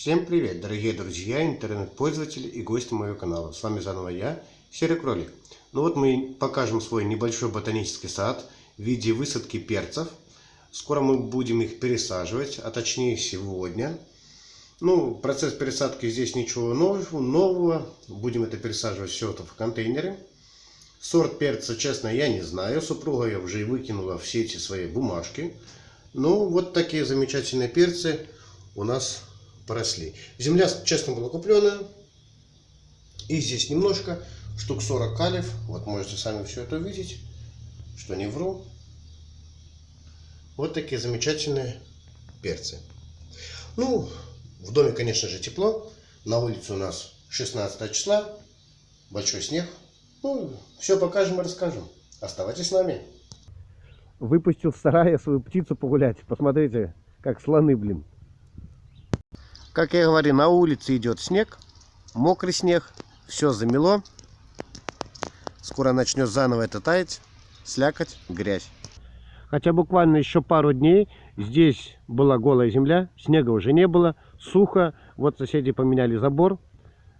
Всем привет, дорогие друзья, интернет-пользователи и гости моего канала. С вами заново я, Серый Кролик. Ну вот мы покажем свой небольшой ботанический сад в виде высадки перцев. Скоро мы будем их пересаживать, а точнее сегодня. Ну, процесс пересадки здесь ничего нового, нового. Будем это пересаживать все это в контейнеры. Сорт перца, честно, я не знаю. Супруга я уже выкинула все эти свои бумажки. Ну, вот такие замечательные перцы у нас поросли. Земля, честно, была купленная. И здесь немножко, штук 40 калев. Вот можете сами все это увидеть, что не вру. Вот такие замечательные перцы. Ну, в доме, конечно же, тепло. На улице у нас 16 числа. Большой снег. Ну, все покажем и расскажем. Оставайтесь с нами. Выпустил в сарае свою птицу погулять. Посмотрите, как слоны, блин. Как я говорю, на улице идет снег, мокрый снег, все замело. Скоро начнет заново это таять, слякоть, грязь. Хотя буквально еще пару дней здесь была голая земля, снега уже не было, сухо. Вот соседи поменяли забор,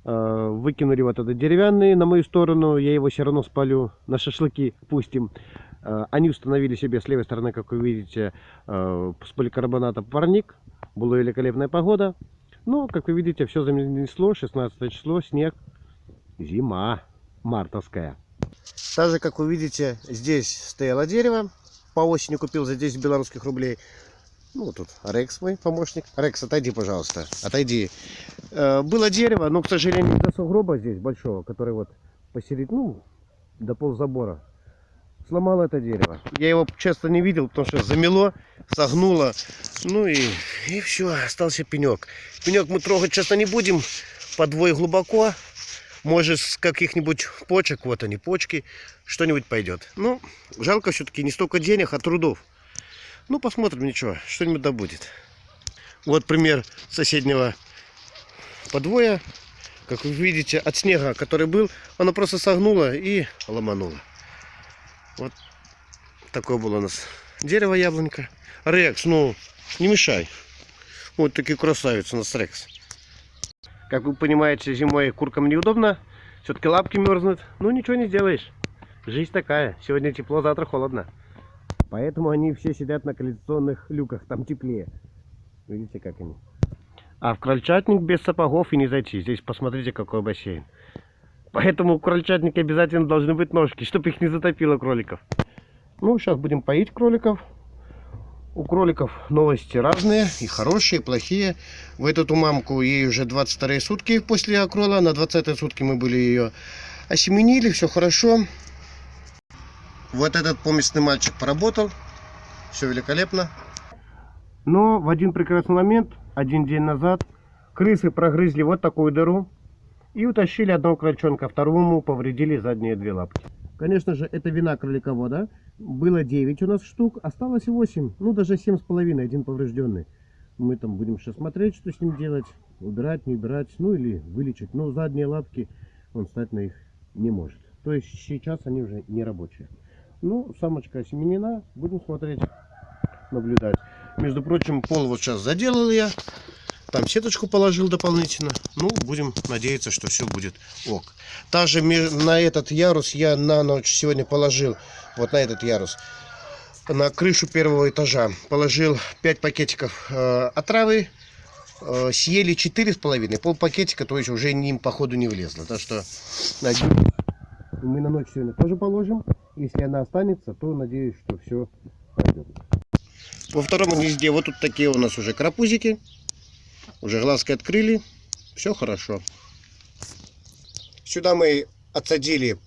э, выкинули вот этот деревянный на мою сторону, я его все равно спалю, на шашлыки пустим. Э, они установили себе с левой стороны, как вы видите, э, с поликарбоната парник. Была великолепная погода. Ну, как вы видите, все занесло. 16 число, снег, зима мартовская. Также, как вы видите, здесь стояло дерево. По осени купил за 10 белорусских рублей. Ну, тут Рекс мой помощник. Рекс, отойди, пожалуйста. Отойди. Э, было дерево, но, к сожалению, до сугроба здесь большого, который вот посередине, ну, до ползабора сломал это дерево. Я его часто не видел, потому что замело, согнуло. Ну и, и все, остался пенек. Пенек мы трогать часто не будем, подвой глубоко. Может, с каких-нибудь почек, вот они, почки, что-нибудь пойдет. Ну, жалко все-таки не столько денег, а трудов. Ну, посмотрим, ничего, что-нибудь да будет. Вот пример соседнего подвоя. Как вы видите, от снега, который был, оно просто согнуло и ломануло. Вот такое было у нас дерево яблонька. Рекс, ну, не мешай. Вот такие красавицы у нас Рекс. Как вы понимаете, зимой куркам неудобно. Все-таки лапки мерзнут. Ну, ничего не сделаешь. Жизнь такая. Сегодня тепло, завтра холодно. Поэтому они все сидят на коллекционных люках. Там теплее. Видите, как они. А в крольчатник без сапогов и не зайти. Здесь посмотрите, какой бассейн. Поэтому у крольчатника обязательно должны быть ножки, чтобы их не затопило кроликов. Ну, сейчас будем поить кроликов. У кроликов новости разные, и хорошие, и плохие. В эту мамку ей уже 22 сутки после акрола. На 20 сутки мы были ее осеменили, все хорошо. Вот этот поместный мальчик поработал. Все великолепно. Но в один прекрасный момент, один день назад, крысы прогрызли вот такую дыру и утащили одного крольчонка, второму повредили задние две лапки. Конечно же, это вина кроликовода. Было 9 у нас штук, осталось 8, ну даже 7 с половиной, один поврежденный. Мы там будем сейчас смотреть, что с ним делать, убирать, не убирать, ну или вылечить. Но задние лапки он стать на их не может. То есть сейчас они уже не рабочие. Ну, самочка осеменена, будем смотреть, наблюдать. Между прочим, пол вот сейчас заделал я. Там сеточку положил дополнительно. Ну, будем надеяться, что все будет ок. Также на этот ярус я на ночь сегодня положил, вот на этот ярус, на крышу первого этажа положил 5 пакетиков э, отравы. Э, съели 4,5, пол пакетика, то есть уже ним походу не влезло. Так что надеюсь, мы на ночь сегодня тоже положим. Если она останется, то надеюсь, что все пойдет. Во втором гнезде вот тут такие у нас уже карапузики. Уже глазки открыли. Все хорошо. Сюда мы отсадили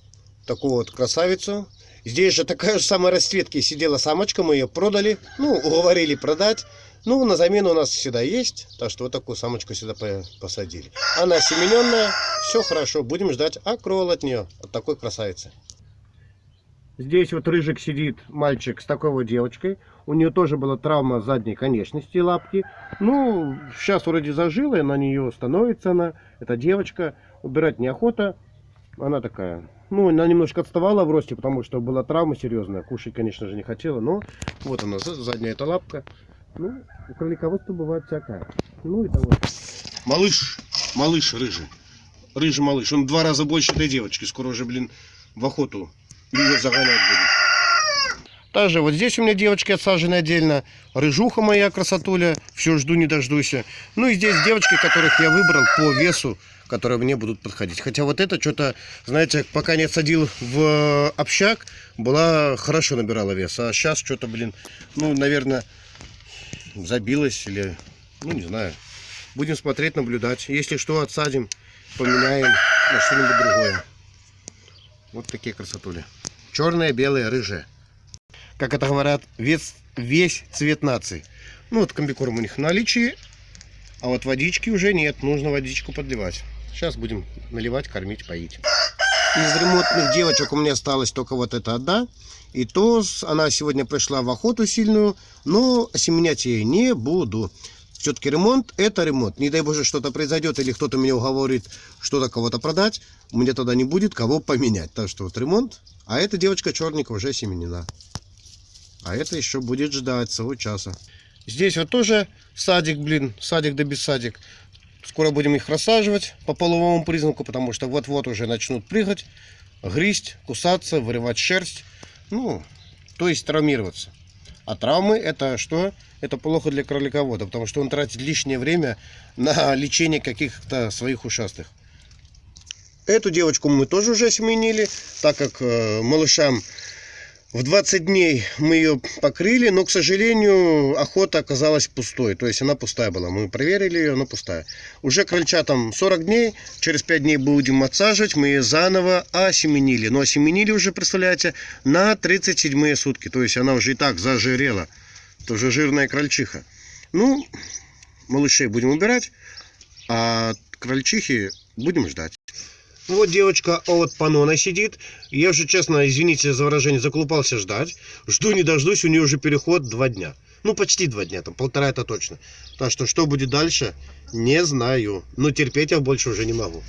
такую вот красавицу. Здесь же такая же самая расцветки сидела самочка. Мы ее продали. Ну, уговорили продать. Ну, на замену у нас всегда есть. Так что вот такую самочку сюда посадили. Она семененная. Все хорошо. Будем ждать акрол от нее. От такой красавицы. Здесь вот рыжик сидит, мальчик с такой вот девочкой. У нее тоже была травма задней конечности лапки. Ну, сейчас вроде зажила, и на нее становится она. Эта девочка. Убирать неохота. Она такая, ну, она немножко отставала в росте, потому что была травма серьезная. Кушать, конечно же, не хотела, но вот она, задняя эта лапка. Ну, у кролиководства бывает всякое. Ну, это вот Малыш, малыш рыжий. Рыжий малыш. Он в два раза больше этой девочки. Скоро уже, блин, в охоту ее загонять будут. Также вот здесь у меня девочки отсажены отдельно. Рыжуха моя красотуля. Все жду не дождусь. Ну и здесь девочки, которых я выбрал по весу, которые мне будут подходить. Хотя вот это что-то, знаете, пока не отсадил в общак, была хорошо набирала вес. А сейчас что-то, блин, ну, наверное, забилась или, ну, не знаю. Будем смотреть, наблюдать. Если что, отсадим, поменяем на что-нибудь другое. Вот такие красотули. Черные, белые, рыжие. Как это говорят, весь, весь цвет нации. Ну, вот комбикорм у них в наличии, а вот водички уже нет. Нужно водичку подливать. Сейчас будем наливать, кормить, поить. Из ремонтных девочек у меня осталась только вот эта одна. И то она сегодня пришла в охоту сильную, но осеменять я ее не буду. Все-таки ремонт – это ремонт. Не дай боже, что-то произойдет, или кто-то меня уговорит что-то кого-то продать, у меня тогда не будет кого поменять. Так что вот ремонт, а эта девочка черненькая уже семенена. А это еще будет ждать своего часа. Здесь вот тоже садик, блин, садик да без садик. Скоро будем их рассаживать по половому признаку, потому что вот-вот уже начнут прыгать, грызть, кусаться, вырывать шерсть. Ну, то есть травмироваться. А травмы это что? Это плохо для кроликовода, потому что он тратит лишнее время на лечение каких-то своих ушастых. Эту девочку мы тоже уже осеменили, так как э, малышам в 20 дней мы ее покрыли, но, к сожалению, охота оказалась пустой. То есть она пустая была. Мы проверили ее, она пустая. Уже крольчатам 40 дней, через 5 дней будем отсаживать. Мы ее заново осеменили. Но осеменили уже, представляете, на 37 сутки. То есть она уже и так зажирела. Это уже жирная крольчиха. Ну, малышей будем убирать, а крольчихи будем ждать. Вот девочка от Панона сидит. Я уже, честно, извините за выражение, заколупался ждать. Жду не дождусь, у нее уже переход два дня. Ну, почти два дня, там полтора это точно. Так что, что будет дальше, не знаю. Но терпеть я больше уже не могу.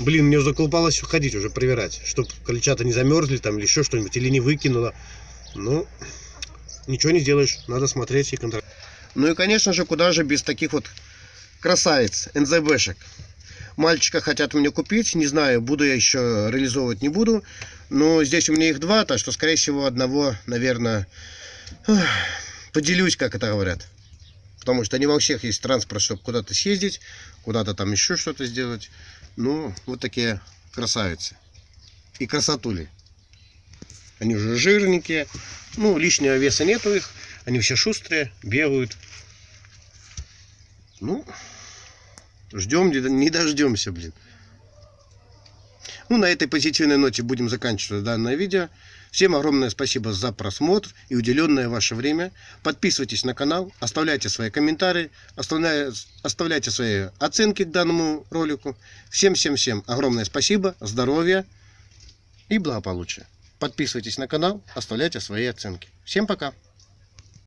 Блин, мне заколупалось ходить уже, проверять, чтобы крольчата не замерзли там или еще что-нибудь, или не выкинула. Ну, ничего не сделаешь, надо смотреть и контролировать. Ну и, конечно же, куда же без таких вот красавиц, НЗБшек. Мальчика хотят мне купить, не знаю, буду я еще реализовывать, не буду. Но здесь у меня их два, так что, скорее всего, одного, наверное, поделюсь, как это говорят. Потому что не во всех есть транспорт, чтобы куда-то съездить, куда-то там еще что-то сделать. Ну, вот такие красавицы. И красотули. Они уже жирненькие. Ну, лишнего веса нету их. Они все шустрые, бегают. Ну, ждем, не- дождемся, блин. Ну, на этой позитивной ноте будем заканчивать данное видео. Всем огромное спасибо за просмотр и уделенное ваше время. Подписывайтесь на канал, оставляйте свои комментарии, оставляйте свои оценки к данному ролику. Всем-всем-всем огромное спасибо, здоровья и благополучия. Подписывайтесь на канал, оставляйте свои оценки. Всем пока!